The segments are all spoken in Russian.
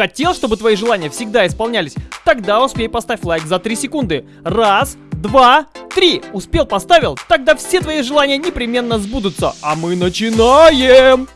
Хотел, чтобы твои желания всегда исполнялись? Тогда успей поставь лайк за 3 секунды. Раз, два, три. Успел, поставил? Тогда все твои желания непременно сбудутся. А мы начинаем!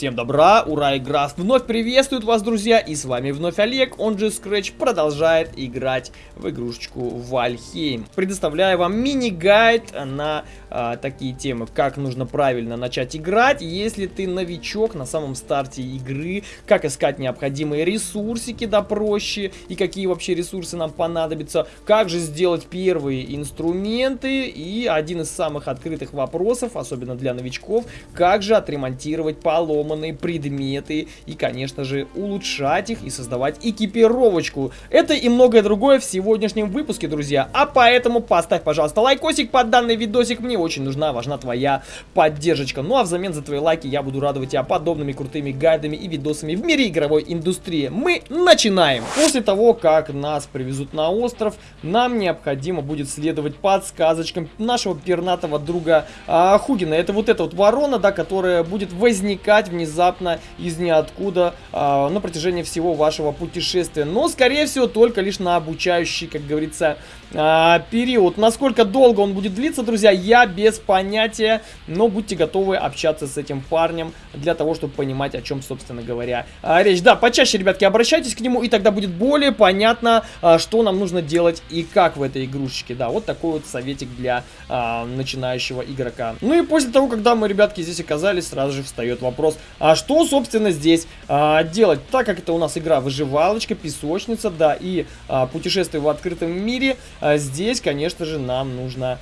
Всем добра, ура, игра вновь приветствует вас, друзья, и с вами вновь Олег, он же Scratch, продолжает играть в игрушечку Вальхейм. Предоставляю вам мини-гайд на а, такие темы, как нужно правильно начать играть, если ты новичок на самом старте игры, как искать необходимые ресурсики, да, проще, и какие вообще ресурсы нам понадобятся, как же сделать первые инструменты, и один из самых открытых вопросов, особенно для новичков, как же отремонтировать полом сломанные предметы и, конечно же, улучшать их и создавать экипировочку. Это и многое другое в сегодняшнем выпуске, друзья. А поэтому поставь, пожалуйста, лайкосик под данный видосик. Мне очень нужна, важна твоя поддержка. Ну а взамен за твои лайки я буду радовать тебя подобными крутыми гайдами и видосами в мире игровой индустрии. Мы начинаем! После того, как нас привезут на остров, нам необходимо будет следовать подсказочкам нашего пернатого друга а, Хугина. Это вот эта вот ворона, да, которая будет возникать внезапно из ниоткуда э, на протяжении всего вашего путешествия. Но, скорее всего, только лишь на обучающий, как говорится, э, период. Насколько долго он будет длиться, друзья, я без понятия. Но будьте готовы общаться с этим парнем для того, чтобы понимать, о чем, собственно говоря, э, речь. Да, почаще, ребятки, обращайтесь к нему, и тогда будет более понятно, э, что нам нужно делать и как в этой игрушечке. Да, вот такой вот советик для начинающего игрока. Ну и после того, когда мы, ребятки, здесь оказались, сразу же встает вопрос, а что, собственно, здесь а, делать? Так как это у нас игра выживалочка, песочница, да, и а, путешествие в открытом мире, а, здесь, конечно же, нам нужно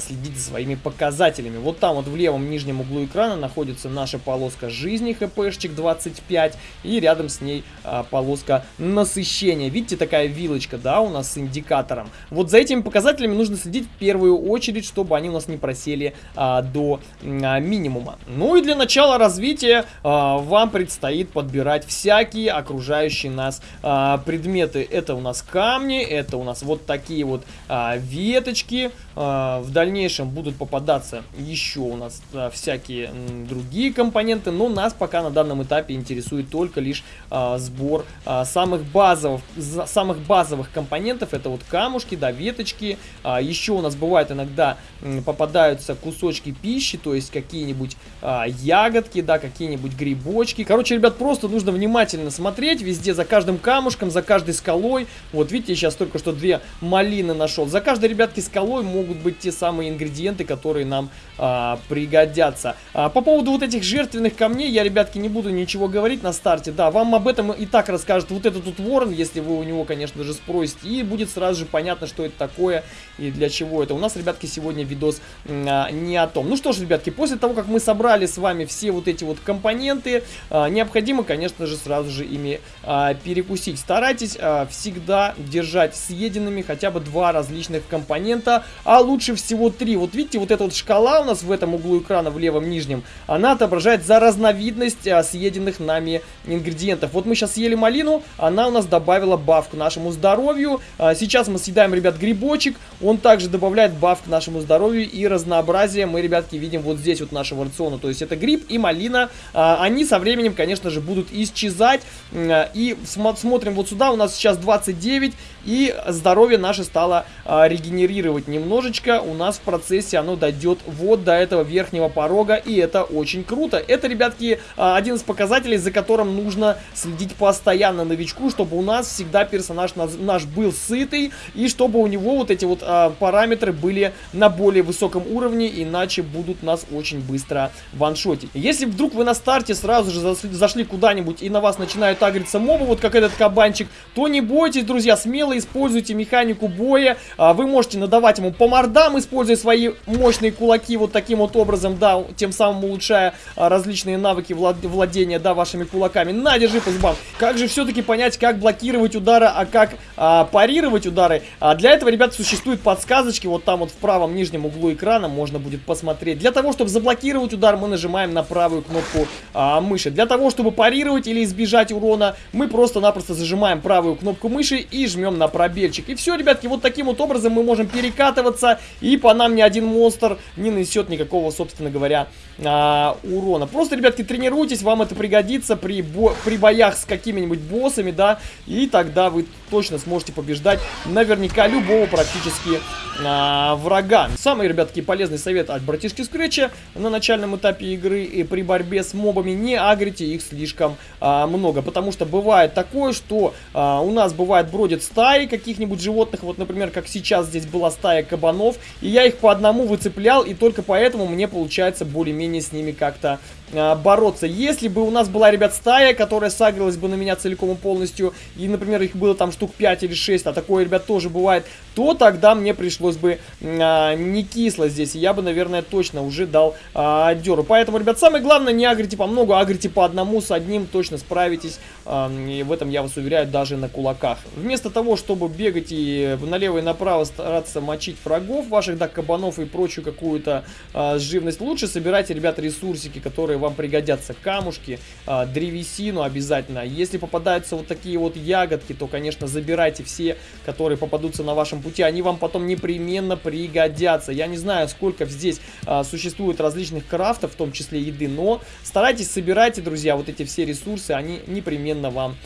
следить за своими показателями. Вот там вот в левом нижнем углу экрана находится наша полоска жизни, хпшчик 25, и рядом с ней а, полоска насыщения. Видите, такая вилочка, да, у нас с индикатором. Вот за этими показателями нужно следить в первую очередь, чтобы они у нас не просели а, до а, минимума. Ну и для начала развития а, вам предстоит подбирать всякие окружающие нас а, предметы. Это у нас камни, это у нас вот такие вот а, веточки, а, в дальнейшем будут попадаться еще у нас а, всякие другие компоненты, но нас пока на данном этапе интересует только лишь а, сбор а, самых базовых, самых базовых компонентов. Это вот камушки, да, веточки. Еще у нас бывает иногда попадаются кусочки пищи, то есть какие-нибудь ягодки, да, какие-нибудь грибочки. Короче, ребят, просто нужно внимательно смотреть везде за каждым камушком, за каждой скалой. Вот видите, сейчас только что две малины нашел. За каждой, ребятки, скалой могут быть те самые ингредиенты, которые нам а, пригодятся. А, по поводу вот этих жертвенных камней, я, ребятки, не буду ничего говорить на старте. Да, вам об этом и так расскажет вот этот тут ворон, если вы у него, конечно же, спросите. И будет сразу же понятно, что это такое и для чего это. У нас, ребятки, сегодня видос а, не о том. Ну что ж, ребятки, после того, как мы собрали с вами все вот эти вот компоненты, а, необходимо, конечно же, сразу же ими а, перекусить. Старайтесь а, всегда держать съеденными хотя бы два различных компонента, а лучше всего три. Вот видите, вот эта вот шкала у нас в этом углу экрана, в левом нижнем, она отображает за разновидность а, съеденных нами ингредиентов. Вот мы сейчас съели малину, она у нас добавила баф к нашему здоровью. А, сейчас мы съедаем, ребят, грибочек, он также добавляет баф к нашему здоровью и разнообразие мы, ребятки, видим вот здесь вот нашего рациона. То есть это гриб и малина, а, они со временем, конечно же, будут исчезать. А, и см смотрим вот сюда, у нас сейчас 29, и здоровье наше стало а, регенерировать немножечко. У нас в процессе оно дойдет вот до этого верхнего порога, и это очень круто. Это, ребятки, а, один из показателей, за которым нужно следить постоянно новичку, чтобы у нас всегда персонаж наш был сытый, и чтобы у него вот эти вот а, параметры были на более высоком уровне, иначе будут нас очень быстро ваншотить. Если вдруг вы на старте сразу же зашли куда-нибудь и на вас начинают агриться мобы, вот как этот кабанчик, то не бойтесь, друзья, смело используйте механику боя, а, вы можете надавать ему по мордам, используя свои мощные кулаки вот таким вот образом, да, тем самым улучшая а, различные навыки влад владения, да, вашими кулаками. На, держи по зубам. Как же все-таки понять, как блокировать удары, а как а, парировать удары? А, для этого, ребят, существуют подсказочки, вот там вот в правом нижнем углу экрана можно будет посмотреть. Для того, чтобы заблокировать удар, мы нажимаем на правую кнопку а, мыши. Для того, чтобы парировать или избежать урона, мы просто-напросто зажимаем правую кнопку мыши и жмем на пробельчик. И все, ребятки, вот таким вот образом мы можем перекатываться, по нам ни один монстр не нанесет никакого, собственно говоря, а, урона. Просто, ребятки, тренируйтесь, вам это пригодится при, бо при боях с какими-нибудь боссами, да, и тогда вы точно сможете побеждать наверняка любого практически а, врага. Самый, ребятки, полезный совет от братишки Скретча на начальном этапе игры и при борьбе с мобами не агрите их слишком а, много, потому что бывает такое, что а, у нас бывает бродят стаи каких-нибудь животных, вот, например, как сейчас здесь была стая кабанов, и я их по одному выцеплял, и только поэтому мне получается более-менее с ними как-то бороться. Если бы у нас была, ребят, стая, которая сагрилась бы на меня целиком и полностью, и, например, их было там штук 5 или 6, а такое, ребят, тоже бывает, то тогда мне пришлось бы а, не кисло здесь, и я бы, наверное, точно уже дал а, деру. Поэтому, ребят, самое главное, не агрите по много, агрите по одному, с одним точно справитесь, а, и в этом я вас уверяю, даже на кулаках. Вместо того, чтобы бегать и налево и направо стараться мочить врагов ваших, да, кабанов и прочую какую-то а, живность, лучше собирайте, ребят, ресурсики, которые вам пригодятся. Камушки, а, древесину обязательно. Если попадаются вот такие вот ягодки, то, конечно, забирайте все, которые попадутся на вашем пути. Они вам потом непременно пригодятся. Я не знаю, сколько здесь а, существует различных крафтов, в том числе еды, но старайтесь, собирайте, друзья, вот эти все ресурсы, они непременно вам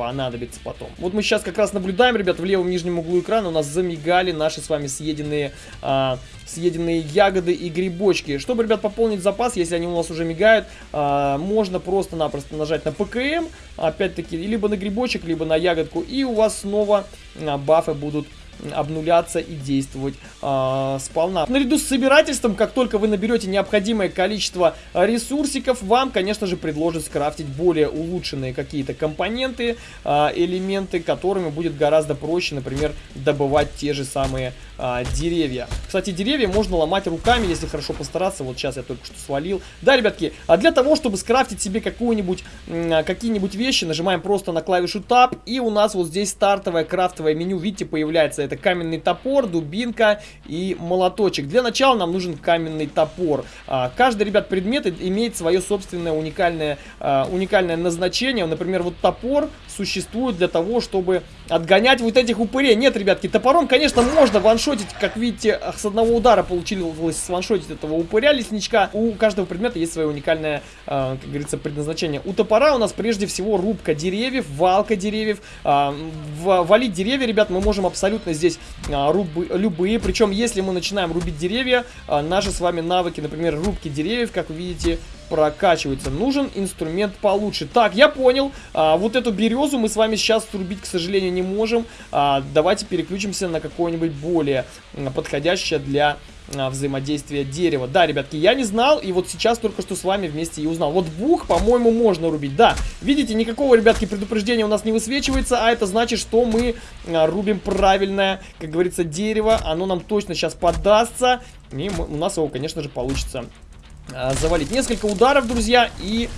понадобится потом. Вот мы сейчас как раз наблюдаем, ребят, в левом нижнем углу экрана у нас замигали наши с вами съеденные, а, съеденные ягоды и грибочки. Чтобы, ребят, пополнить запас, если они у нас уже мигают, а, можно просто-напросто нажать на ПКМ, опять-таки, либо на грибочек, либо на ягодку, и у вас снова а, бафы будут обнуляться и действовать э, сполна. Наряду с собирательством, как только вы наберете необходимое количество ресурсиков, вам, конечно же, предложат скрафтить более улучшенные какие-то компоненты, э, элементы, которыми будет гораздо проще, например, добывать те же самые э, деревья. Кстати, деревья можно ломать руками, если хорошо постараться. Вот сейчас я только что свалил. Да, ребятки, а для того, чтобы скрафтить себе какую-нибудь, какие-нибудь вещи, нажимаем просто на клавишу Tab, и у нас вот здесь стартовое крафтовое меню, видите, появляется это каменный топор, дубинка и молоточек. Для начала нам нужен каменный топор. А, каждый, ребят, предмет имеет свое собственное уникальное, а, уникальное назначение. Например, вот топор существует для того, чтобы отгонять вот этих упырей. Нет, ребятки, топором, конечно, можно ваншотить. Как видите, с одного удара получилось сваншотить этого упыря лесничка. У каждого предмета есть свое уникальное, а, как говорится, предназначение. У топора у нас прежде всего рубка деревьев, валка деревьев. Валить деревья, ребят, мы можем абсолютно здесь а, рубы, любые. Причем, если мы начинаем рубить деревья, а, наши с вами навыки, например, рубки деревьев, как вы видите, прокачиваются. Нужен инструмент получше. Так, я понял. А, вот эту березу мы с вами сейчас срубить, к сожалению, не можем. А, давайте переключимся на какое-нибудь более подходящее для а, взаимодействия дерева. Да, ребятки, я не знал, и вот сейчас только что с вами вместе и узнал. Вот бух, по-моему, можно рубить. Да, видите, никакого, ребятки, предупреждения у нас не высвечивается, а это значит, что мы а, рубим правильное, как говорится, дерево. Оно нам точно сейчас подастся, и у нас его, конечно же, получится завалить. Несколько ударов, друзья, и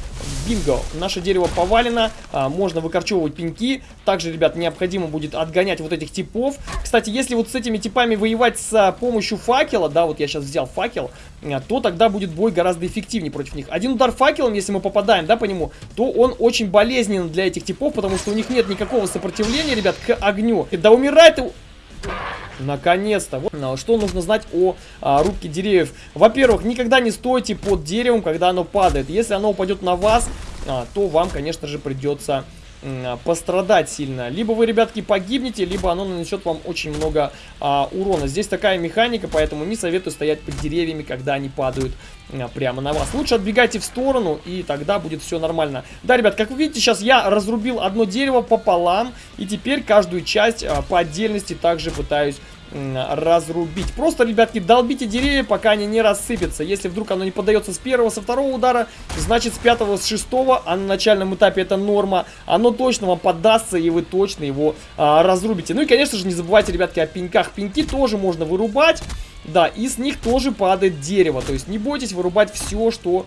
бинго. Наше дерево повалено, а, можно выкорчевывать пеньки. Также, ребят, необходимо будет отгонять вот этих типов. Кстати, если вот с этими типами воевать с помощью факела, да, вот я сейчас взял факел, то тогда будет бой гораздо эффективнее против них. Один удар факелом, если мы попадаем, да, по нему, то он очень болезненен для этих типов, потому что у них нет никакого сопротивления, ребят, к огню. Да умирает... Наконец-то. Вот а, что нужно знать о а, рубке деревьев. Во-первых, никогда не стойте под деревом, когда оно падает. Если оно упадет на вас, а, то вам, конечно же, придется пострадать сильно. Либо вы, ребятки, погибнете, либо оно нанесет вам очень много а, урона. Здесь такая механика, поэтому не советую стоять под деревьями, когда они падают а, прямо на вас. Лучше отбегайте в сторону, и тогда будет все нормально. Да, ребят, как вы видите, сейчас я разрубил одно дерево пополам, и теперь каждую часть а, по отдельности также пытаюсь разрубить. Просто, ребятки, долбите деревья, пока они не рассыпятся. Если вдруг оно не поддается с первого, со второго удара, значит с пятого, с шестого, а на начальном этапе это норма, оно точно вам поддастся, и вы точно его а, разрубите. Ну и, конечно же, не забывайте, ребятки, о пеньках. Пеньки тоже можно вырубать. Да, и с них тоже падает дерево. То есть не бойтесь вырубать все, что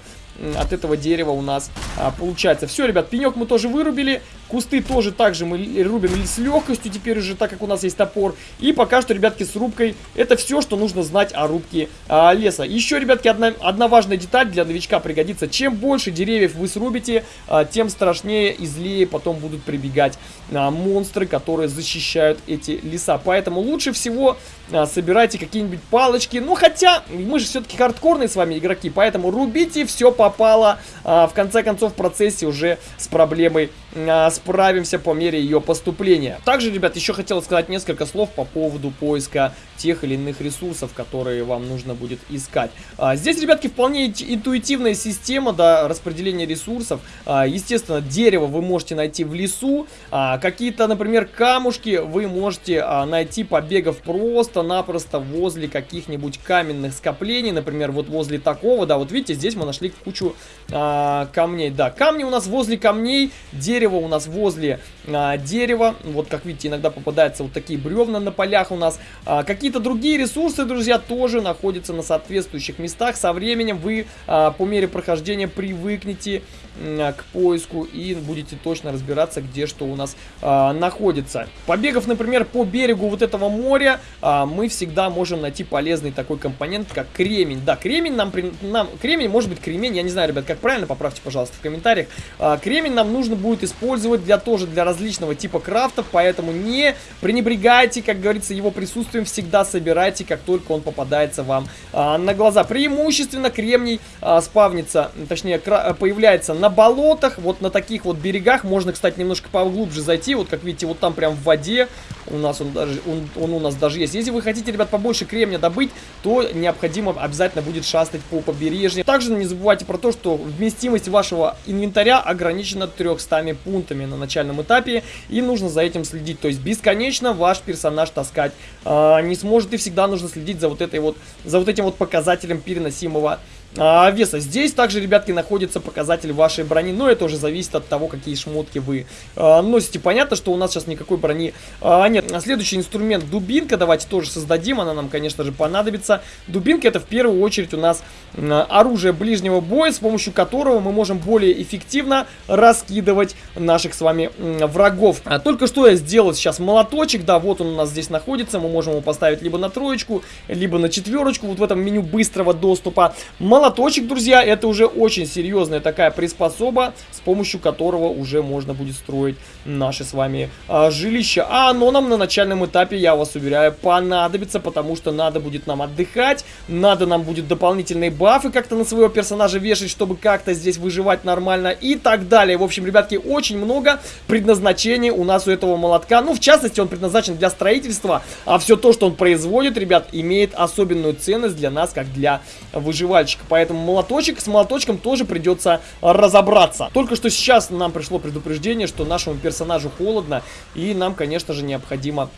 от этого дерева у нас а, получается. Все, ребят, пенек мы тоже вырубили. Кусты тоже также мы рубим с легкостью теперь уже, так как у нас есть топор. И пока что, ребятки, с рубкой это все, что нужно знать о рубке а, леса. Еще, ребятки, одна, одна важная деталь для новичка пригодится. Чем больше деревьев вы срубите, а, тем страшнее и злее потом будут прибегать а, монстры, которые защищают эти леса. Поэтому лучше всего а, собирайте какие-нибудь палочки. Ну, хотя, мы же все-таки хардкорные с вами игроки, поэтому рубите, все попало. А, в конце концов, в процессе уже с проблемой а, справимся по мере ее поступления. Также, ребят, еще хотел сказать несколько слов по поводу поиска тех или иных ресурсов, которые вам нужно будет искать. А, здесь, ребятки, вполне интуитивная система да, распределения ресурсов. А, естественно, дерево вы можете найти в лесу. А, Какие-то, например, камушки вы можете а, найти, побегав просто-напросто возле каких-нибудь каменных скоплений. Например, вот возле такого, да, вот видите, здесь мы нашли кучу а, камней. Да, камни у нас возле камней, дерево у нас возле а, дерева. Вот, как видите, иногда попадаются вот такие бревна на полях у нас. А, Какие-то другие ресурсы, друзья, тоже находятся на соответствующих местах. Со временем вы а, по мере прохождения привыкнете а, к поиску и будете точно разбираться, где что у нас а, находится. Побегав, например, по берегу вот этого моря, а, мы всегда можем найти полезный такой компонент, как кремень. Да, кремень нам, нам кремень, может быть кремень, я не знаю, ребят, как правильно, поправьте, пожалуйста, в комментариях. А, кремень нам нужно будет использовать для тоже для различного типа крафтов, поэтому не пренебрегайте, как говорится, его присутствием, всегда собирайте, как только он попадается вам а, на глаза. Преимущественно кремний а, спавнится, точнее, появляется на болотах, вот на таких вот берегах. Можно, кстати, немножко поглубже зайти, вот как видите, вот там прям в воде у нас он даже, он, он у нас даже есть. Если вы хотите, ребят, побольше кремня добыть, то необходимо обязательно будет шастать по побережью. Также не забывайте про то, что вместимость вашего инвентаря ограничена 300 пунктами на начальном этапе, и нужно за этим следить. То есть бесконечно ваш персонаж таскать э, не сможет, и всегда нужно следить за вот этой вот, за вот этим вот показателем переносимого а, веса. Здесь также, ребятки, находится показатель вашей брони, но это уже зависит от того, какие шмотки вы а, носите. Понятно, что у нас сейчас никакой брони а, нет. Следующий инструмент дубинка, давайте тоже создадим, она нам, конечно же, понадобится. Дубинка это в первую очередь у нас а, оружие ближнего боя, с помощью которого мы можем более эффективно раскидывать наших с вами врагов. А, только что я сделал сейчас молоточек, да, вот он у нас здесь находится, мы можем его поставить либо на троечку, либо на четверочку, вот в этом меню быстрого доступа. Молоточек молоточек, друзья, это уже очень серьезная такая приспособа, с помощью которого уже можно будет строить наши с вами а, жилища. А оно нам на начальном этапе, я вас уверяю, понадобится, потому что надо будет нам отдыхать, надо нам будет дополнительные бафы как-то на своего персонажа вешать, чтобы как-то здесь выживать нормально и так далее. В общем, ребятки, очень много предназначений у нас у этого молотка. Ну, в частности, он предназначен для строительства, а все то, что он производит, ребят, имеет особенную ценность для нас, как для выживальщика. Поэтому молоточек с молоточком тоже придется разобраться. Только что сейчас нам пришло предупреждение, что нашему персонажу холодно. И нам, конечно же, необходимо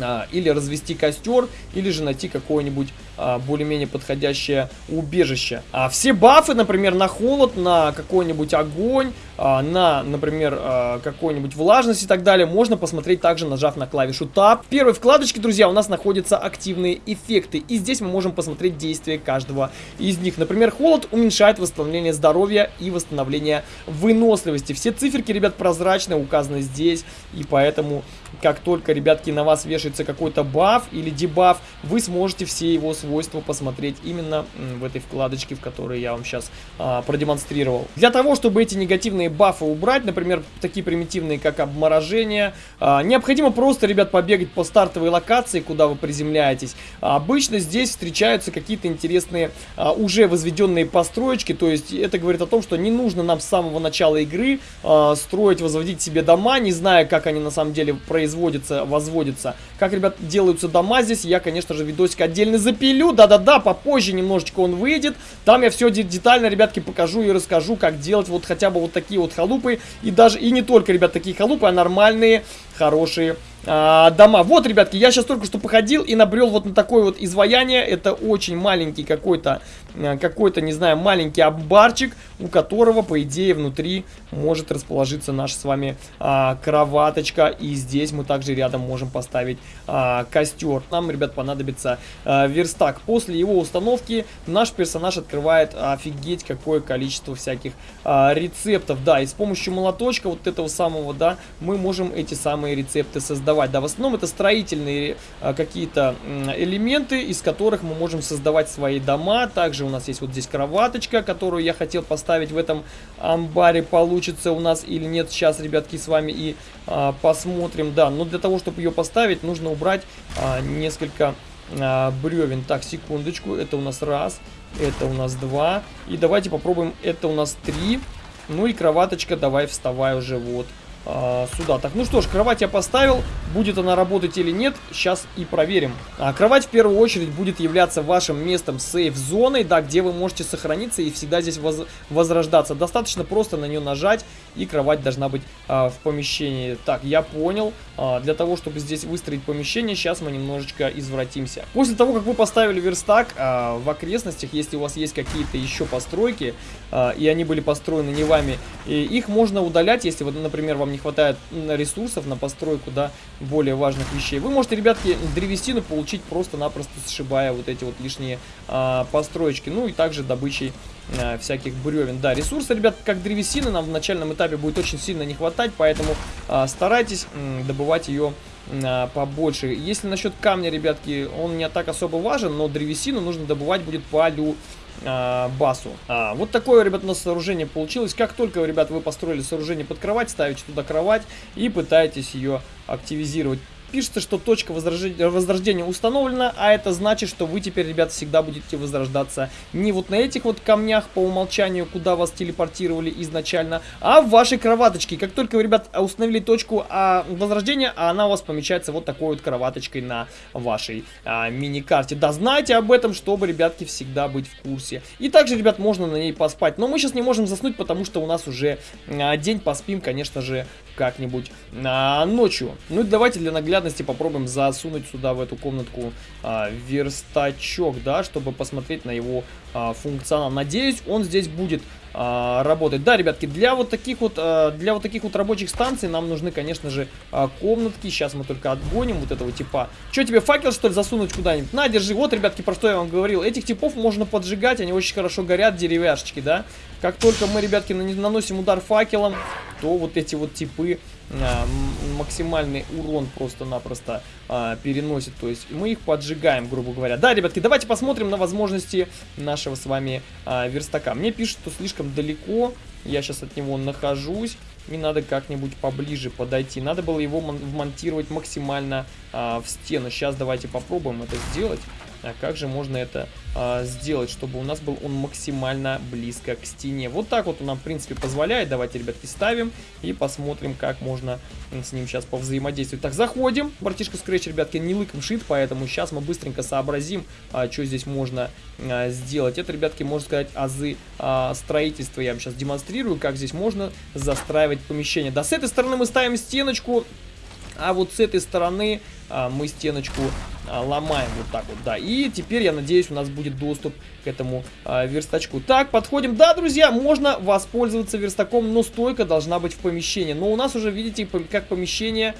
а, или развести костер, или же найти какое-нибудь а, более-менее подходящее убежище. А все бафы, например, на холод, на какой-нибудь огонь, а, на, например, а, какой-нибудь влажность и так далее, можно посмотреть также, нажав на клавишу Tab. В первой вкладочке, друзья, у нас находятся активные эффекты, и здесь мы можем посмотреть действия каждого из них. Например, холод уменьшает восстановление здоровья и восстановление выносливости. Все циферки, ребят, прозрачные, указаны здесь, и поэтому, как только, ребятки, на вас вешается какой-то баф или дебаф, вы сможете все его свойства посмотреть именно в этой вкладочке, в которой я вам сейчас а, продемонстрировал. Для того, чтобы эти негативные бафы убрать, например, такие примитивные, как обморожение. А, необходимо просто, ребят, побегать по стартовой локации, куда вы приземляетесь. А, обычно здесь встречаются какие-то интересные а, уже возведенные построечки, то есть это говорит о том, что не нужно нам с самого начала игры а, строить, возводить себе дома, не зная, как они на самом деле производятся, возводятся. Как, ребят, делаются дома здесь, я, конечно же, видосик отдельно запилю, да-да-да, попозже немножечко он выйдет. Там я все детально, ребятки, покажу и расскажу, как делать вот хотя бы вот такие вот халупы. И даже, и не только, ребят, такие халупы, а нормальные, хорошие а, дома. Вот, ребятки, я сейчас только что походил и набрел вот на такое вот изваяние. Это очень маленький какой-то, э, какой-то, не знаю, маленький амбарчик, у которого, по идее, внутри может расположиться наша с вами а, кроваточка. И здесь мы также рядом можем поставить а, костер. Нам, ребят, понадобится а, верстак. После его установки наш персонаж открывает офигеть какое количество всяких а, рецептов. Да, и с помощью молоточка вот этого самого, да, мы можем эти самые рецепты создавать создавать. Да, в основном это строительные а, какие-то элементы, из которых мы можем создавать свои дома. Также у нас есть вот здесь кроваточка, которую я хотел поставить в этом амбаре. Получится у нас или нет. Сейчас, ребятки, с вами и а, посмотрим. Да, но для того, чтобы ее поставить, нужно убрать а, несколько а, бревен. Так, секундочку. Это у нас раз, это у нас два. И давайте попробуем. Это у нас три. Ну и кроваточка, давай вставай уже вот а, сюда. Так, ну что ж, кровать я поставил. Будет она работать или нет, сейчас и проверим. А, кровать в первую очередь будет являться вашим местом сейф-зоной, да, где вы можете сохраниться и всегда здесь воз возрождаться. Достаточно просто на нее нажать, и кровать должна быть а, в помещении. Так, я понял. А, для того, чтобы здесь выстроить помещение, сейчас мы немножечко извратимся. После того, как вы поставили верстак а, в окрестностях, если у вас есть какие-то еще постройки, а, и они были построены не вами, и их можно удалять, если, вот, например, вам не хватает ресурсов на постройку, да, более важных вещей. Вы можете, ребятки, древесину получить просто-напросто сшибая вот эти вот лишние а, построечки. Ну и также добычей а, всяких бревен. Да, ресурсы, ребят, как древесины нам в начальном этапе будет очень сильно не хватать, поэтому а, старайтесь м, добывать ее побольше. Если насчет камня, ребятки, он не так особо важен, но древесину нужно добывать будет по лю а, басу. А, вот такое, ребят, у нас сооружение получилось. Как только, ребят, вы построили сооружение под кровать, ставите туда кровать и пытаетесь ее активизировать. Пишется, что точка возрождения установлена, а это значит, что вы теперь, ребят, всегда будете возрождаться не вот на этих вот камнях по умолчанию, куда вас телепортировали изначально, а в вашей кроваточке. Как только вы, ребят, установили точку а, возрождения, она у вас помечается вот такой вот кроваточкой на вашей а, мини-карте. Да, знайте об этом, чтобы, ребятки, всегда быть в курсе. И также, ребят, можно на ней поспать. Но мы сейчас не можем заснуть, потому что у нас уже а, день поспим, конечно же, как-нибудь а, ночью. Ну и давайте для наглядности попробуем засунуть сюда, в эту комнатку, а, верстачок, да, чтобы посмотреть на его а, функционал. Надеюсь, он здесь будет а, работать. Да, ребятки, для вот таких вот а, для вот таких вот рабочих станций нам нужны, конечно же, а, комнатки. Сейчас мы только отгоним вот этого типа. Что тебе факел что ли засунуть куда-нибудь? На, держи. Вот, ребятки, про что я вам говорил. Этих типов можно поджигать, они очень хорошо горят, деревяшечки, да. Как только мы, ребятки, наносим удар факелом, то вот эти вот типы а, максимальный урон просто-напросто а, переносит. То есть мы их поджигаем, грубо говоря. Да, ребятки, давайте посмотрим на возможности нашего с вами а, верстака. Мне пишут, что слишком далеко. Я сейчас от него нахожусь. И надо как-нибудь поближе подойти. Надо было его вмонтировать максимально а, в стену. Сейчас давайте попробуем это сделать. А как же можно это а, сделать, чтобы у нас был он максимально близко к стене? Вот так вот он нам, в принципе, позволяет. Давайте, ребятки, ставим и посмотрим, как можно с ним сейчас повзаимодействовать. Так, заходим. Братишка Scratch, ребятки, не лыком шит, поэтому сейчас мы быстренько сообразим, а, что здесь можно а, сделать. Это, ребятки, можно сказать, азы а, строительства. Я вам сейчас демонстрирую, как здесь можно застраивать помещение. Да, с этой стороны мы ставим стеночку, а вот с этой стороны а, мы стеночку а, ломаем вот так вот, да. И теперь, я надеюсь, у нас будет доступ к этому а, верстачку. Так, подходим. Да, друзья, можно воспользоваться верстаком, но стойка должна быть в помещении. Но у нас уже, видите, как помещение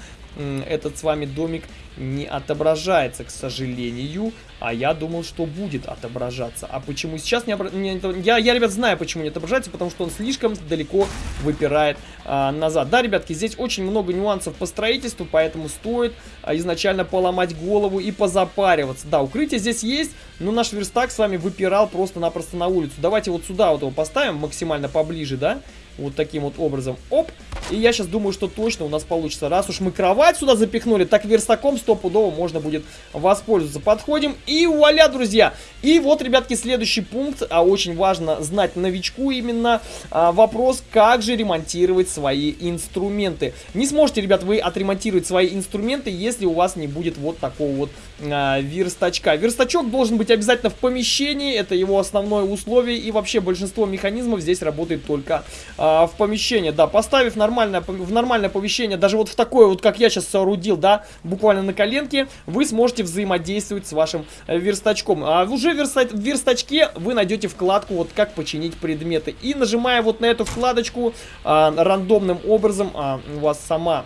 этот с вами домик не отображается, к сожалению. А я думал, что будет отображаться. А почему сейчас не, не я, я, ребят, знаю, почему не отображается, потому что он слишком далеко выпирает а, назад. Да, ребятки, здесь очень много нюансов по строительству, поэтому стоит а, изначально поломать голову и позапариваться. Да, укрытие здесь есть, но наш верстак с вами выпирал просто-напросто на улицу. Давайте вот сюда вот его поставим максимально поближе, да? Вот таким вот образом. Оп. И я сейчас думаю, что точно у нас получится. Раз уж мы кровать сюда запихнули, так верстаком стопудово можно будет воспользоваться. Подходим и вуаля, друзья. И вот, ребятки, следующий пункт. А очень важно знать новичку именно а, вопрос, как же ремонтировать свои инструменты. Не сможете, ребят, вы отремонтировать свои инструменты, если у вас не будет вот такого вот а, верстачка. Верстачок должен быть обязательно в помещении, это его основное условие, и вообще большинство механизмов здесь работает только а, в помещении. Да, поставив нормальное, в нормальное помещение, даже вот в такое вот, как я сейчас соорудил, да, буквально на коленке, вы сможете взаимодействовать с вашим э, верстачком. А уже верста в верстачке вы найдете вкладку, вот как починить предметы. И нажимая вот на эту вкладочку, а, рандомным образом а, у вас сама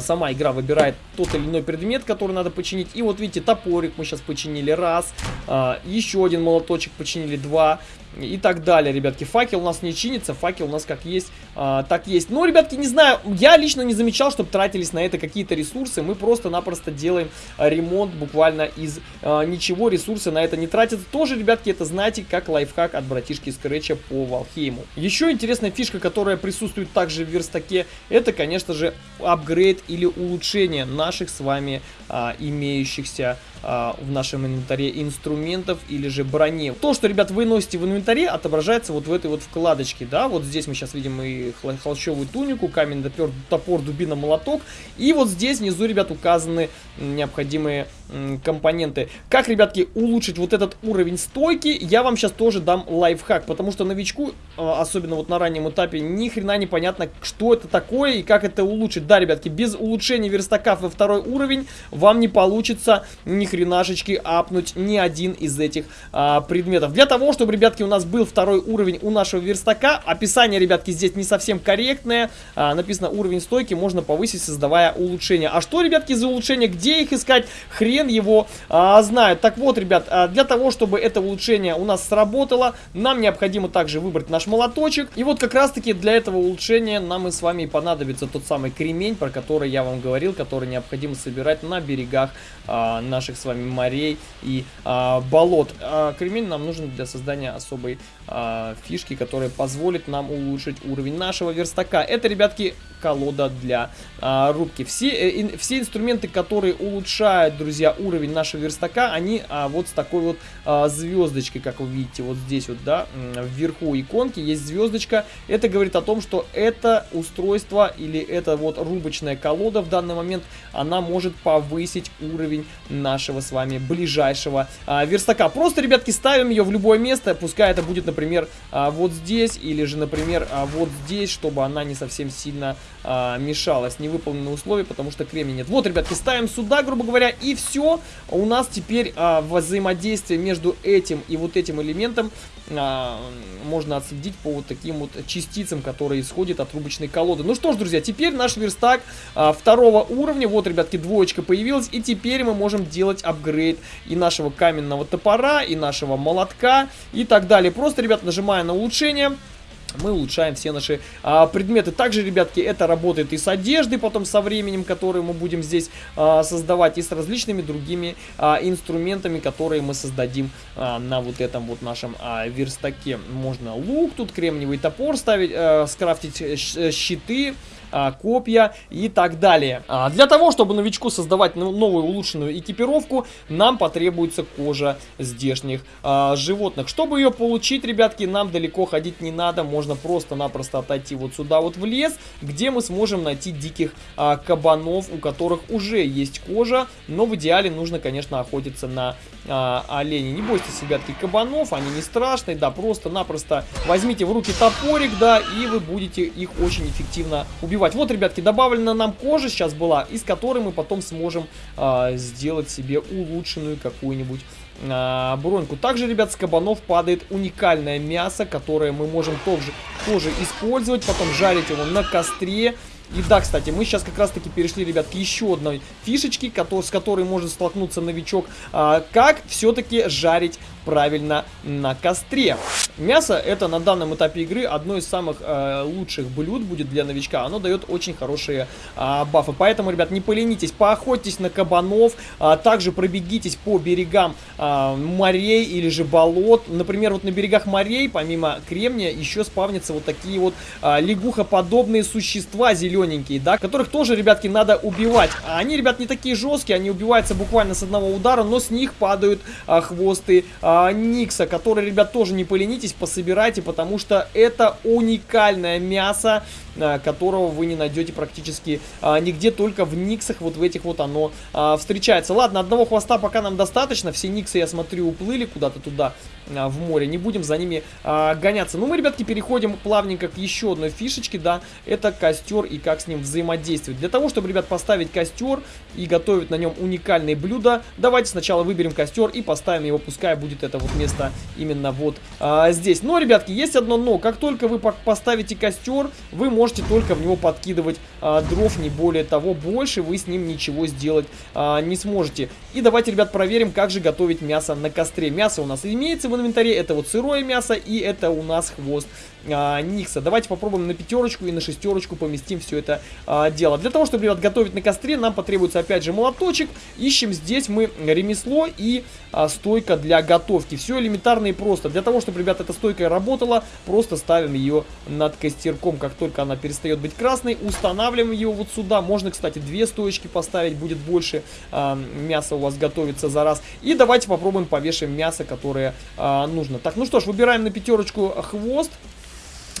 сама игра выбирает тот или иной предмет, который надо починить. И вот видите, топорик мы сейчас починили раз, а, еще один молоточек починили два и так далее, ребятки. Факел у нас не чинится, факел у нас как есть, а, так есть. Но, ребятки, не знаю, я лично не замечал, чтобы тратились на это какие-то ресурсы. Мы просто-напросто делаем ремонт буквально из а, ничего, ресурсы на это не тратятся. Тоже, ребятки, это знаете, как лайфхак от братишки Скретча по Валхейму. Еще интересная фишка, которая присутствует также в верстаке, это, конечно же, апгрейд или улучшение наших с вами а, имеющихся а, в нашем инвентаре инструментов или же брони. То, что, ребят, вы носите в инвентаре, отображается вот в этой вот вкладочке, да, вот здесь мы сейчас видим и холщовую тунику, камень, допер, топор, дубина, молоток, и вот здесь внизу, ребят, указаны необходимые компоненты. Как, ребятки, улучшить вот этот уровень стойки, я вам сейчас тоже дам лайфхак, потому что новичку, а, особенно вот на раннем этапе, ни хрена не понятно, что это такое и как это улучшить. Да, ребятки, без улучшения верстака во второй уровень вам не получится ни хренашечки апнуть ни один из этих а, предметов. Для того, чтобы, ребятки, у нас был второй уровень у нашего верстака, описание, ребятки, здесь не совсем корректное. А, написано уровень стойки можно повысить, создавая улучшения. А что, ребятки, за улучшения? Где их искать? Хрен его а, знает. Так вот, ребят, а, для того, чтобы это улучшение у нас сработало, нам необходимо также выбрать наш молоточек. И вот как раз-таки для этого улучшения нам и с вами понадобится тот самый кремень, про который я вам говорил, который необходимо собирать на берегах а, наших с вами морей и а, болот. А, кремень нам нужен для создания особой а, фишки, которая позволит нам улучшить уровень нашего верстака. Это, ребятки, колода для а, рубки. Все, э, все инструменты, которые улучшают, друзья, уровень нашего верстака, они а, вот с такой вот а, звездочкой, как вы видите, вот здесь вот, да, вверху иконки есть звездочка. Это говорит о том, что это устройство или это вот рубочная колода в данный момент, она может повысить уровень нашего с вами ближайшего а, верстака. Просто, ребятки, ставим ее в любое место, пускай это будет, например, а, вот здесь или же, например, а, вот здесь, чтобы она не совсем сильно а, мешалась. Невыполненные условия, потому что кремния нет. Вот, ребятки, ставим сюда, грубо говоря, и все. У нас теперь взаимодействие между этим и вот этим элементом можно отследить по вот таким вот частицам, которые исходят от трубочной колоды. Ну что ж, друзья, теперь наш верстак а, второго уровня. Вот, ребятки, двоечка появилась. И теперь мы можем делать апгрейд и нашего каменного топора, и нашего молотка, и так далее. Просто, ребят, нажимая на улучшение мы улучшаем все наши а, предметы. Также, ребятки, это работает и с одеждой, потом со временем, которые мы будем здесь а, создавать, и с различными другими а, инструментами, которые мы создадим а, на вот этом вот нашем а, верстаке. Можно лук, тут кремниевый топор ставить, а, скрафтить щиты, копья и так далее. А, для того, чтобы новичку создавать новую улучшенную экипировку, нам потребуется кожа здешних а, животных. Чтобы ее получить, ребятки, нам далеко ходить не надо, можно просто-напросто отойти вот сюда вот в лес, где мы сможем найти диких а, кабанов, у которых уже есть кожа, но в идеале нужно, конечно, охотиться на а, оленей. Не бойтесь, ребятки, кабанов, они не страшные, да, просто-напросто возьмите в руки топорик, да, и вы будете их очень эффективно убивать убивать. Вот, ребятки, добавлена нам кожа сейчас была, из которой мы потом сможем а, сделать себе улучшенную какую-нибудь а, броньку. Также, ребят, с кабанов падает уникальное мясо, которое мы можем тоже, тоже использовать, потом жарить его на костре. И да, кстати, мы сейчас как раз-таки перешли, ребят, к еще одной фишечке, с которой может столкнуться новичок. А, как все-таки жарить правильно на костре. Мясо это на данном этапе игры одно из самых э, лучших блюд будет для новичка. Оно дает очень хорошие э, бафы. Поэтому, ребят, не поленитесь, поохотьтесь на кабанов, а также пробегитесь по берегам э, морей или же болот. Например, вот на берегах морей, помимо кремния, еще спавнятся вот такие вот э, лягухоподобные существа зелененькие, да, которых тоже, ребятки, надо убивать. Они, ребят, не такие жесткие, они убиваются буквально с одного удара, но с них падают э, хвосты э, Никса, который, ребят, тоже не поленитесь пособирайте, потому что это уникальное мясо, а, которого вы не найдете практически а, нигде, только в никсах, вот в этих вот оно а, встречается. Ладно, одного хвоста пока нам достаточно, все никсы, я смотрю, уплыли куда-то туда, а, в море, не будем за ними а, гоняться. Ну, мы, ребятки, переходим плавненько к еще одной фишечке, да, это костер и как с ним взаимодействовать. Для того, чтобы, ребят, поставить костер и готовить на нем уникальные блюда, давайте сначала выберем костер и поставим его, пускай будет это вот место именно вот а, здесь. Но, ребятки, есть одно но, как только вы поставите костер, вы можете только в него подкидывать а, дров, не более того, больше вы с ним ничего сделать а, не сможете. И давайте, ребят, проверим, как же готовить мясо на костре. Мясо у нас имеется в инвентаре, это вот сырое мясо и это у нас хвост а, Никса. Давайте попробуем на пятерочку и на шестерочку поместим все это а, дело. Для того, чтобы, ребят, готовить на костре, нам потребуется опять же молоточек. Ищем здесь мы ремесло и а, стойка для готовки. Все элементарно и просто. Для того, чтобы, ребят, эта стойка работала, просто ставим ее над костерком. Как только она перестает быть красной, устанавливаем ее вот сюда. Можно, кстати, две стоечки поставить, будет больше а, мяса у вас готовится за раз. И давайте попробуем повешаем мясо, которое а, нужно. Так, ну что ж, выбираем на пятерочку хвост.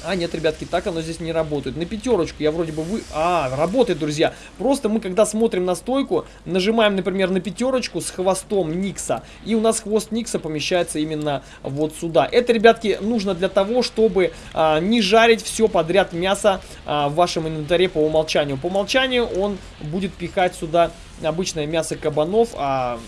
А, нет, ребятки, так оно здесь не работает. На пятерочку я вроде бы вы... А, работает, друзья. Просто мы, когда смотрим на стойку, нажимаем, например, на пятерочку с хвостом Никса. И у нас хвост Никса помещается именно вот сюда. Это, ребятки, нужно для того, чтобы а, не жарить все подряд мясо а, в вашем инвентаре по умолчанию. По умолчанию он будет пихать сюда обычное мясо кабанов, а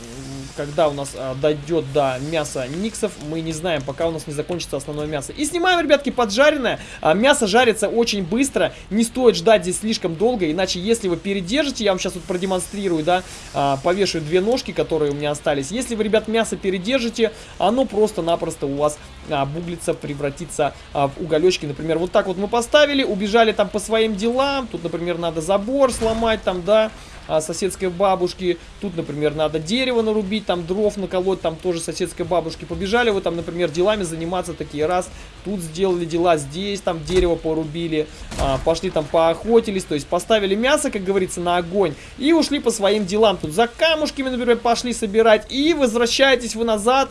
когда у нас а, дойдет до мяса никсов, мы не знаем, пока у нас не закончится основное мясо. И снимаем, ребятки, поджаренное. А, мясо жарится очень быстро, не стоит ждать здесь слишком долго, иначе если вы передержите, я вам сейчас вот продемонстрирую, да, а, повешу две ножки, которые у меня остались. Если вы, ребят, мясо передержите, оно просто-напросто у вас а, буглится, превратится а, в уголечки. Например, вот так вот мы поставили, убежали там по своим делам. Тут, например, надо забор сломать там, да, а, соседской бабушки. Тут, например, надо дерево нарубить, там дров наколоть, там тоже соседской бабушки. Побежали вы там, например, делами заниматься такие раз. Тут сделали дела здесь, там дерево порубили, а, пошли там поохотились, то есть поставили мясо, как говорится, на огонь и ушли по своим делам. Тут за камушками, например, пошли собирать и возвращаетесь вы назад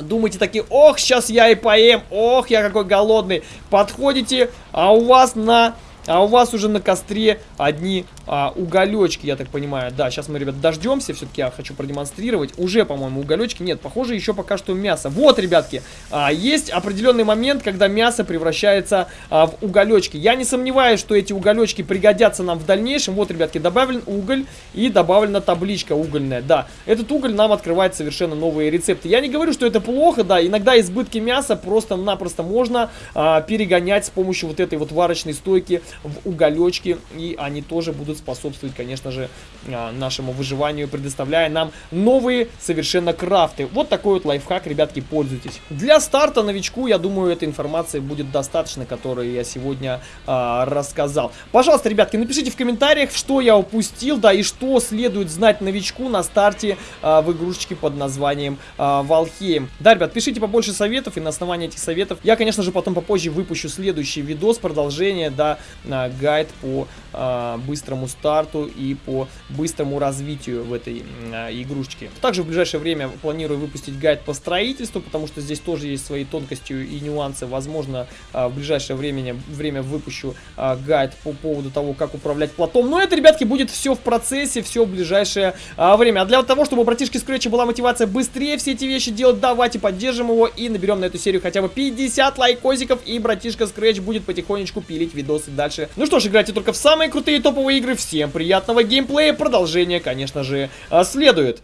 Думаете такие, ох, сейчас я и поем, ох, я какой голодный. Подходите, а у вас на а у вас уже на костре одни а, уголечки, я так понимаю. Да, сейчас мы, ребят, дождемся. Все-таки я хочу продемонстрировать. Уже, по-моему, уголечки. Нет, похоже, еще пока что мясо. Вот, ребятки, а, есть определенный момент, когда мясо превращается а, в уголечки. Я не сомневаюсь, что эти уголечки пригодятся нам в дальнейшем. Вот, ребятки, добавлен уголь и добавлена табличка угольная. Да, этот уголь нам открывает совершенно новые рецепты. Я не говорю, что это плохо, да. Иногда избытки мяса просто-напросто можно а, перегонять с помощью вот этой вот варочной стойки в уголечки, и они тоже будут способствовать, конечно же, а, нашему выживанию, предоставляя нам новые совершенно крафты. Вот такой вот лайфхак, ребятки, пользуйтесь. Для старта новичку, я думаю, этой информации будет достаточно, которую я сегодня а, рассказал. Пожалуйста, ребятки, напишите в комментариях, что я упустил, да, и что следует знать новичку на старте а, в игрушечке под названием а, Valheim. Да, ребят, пишите побольше советов, и на основании этих советов я, конечно же, потом попозже выпущу следующий видос, продолжение, да, гайд по э, быстрому старту и по быстрому развитию в этой э, игрушечке. Также в ближайшее время планирую выпустить гайд по строительству, потому что здесь тоже есть свои тонкости и нюансы. Возможно, э, в ближайшее время, время выпущу э, гайд по поводу того, как управлять платом. Но это, ребятки, будет все в процессе, все в ближайшее э, время. А для того, чтобы у братишки Scratch была мотивация быстрее все эти вещи делать, давайте поддержим его и наберем на эту серию хотя бы 50 лайкосиков, и братишка Scratch будет потихонечку пилить видосы дальше дальше. Ну что ж, играйте только в самые крутые топовые игры. Всем приятного геймплея. Продолжение, конечно же, а, следует.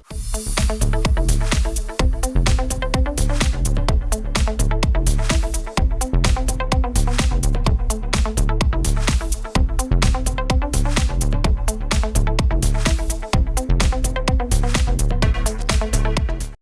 Thank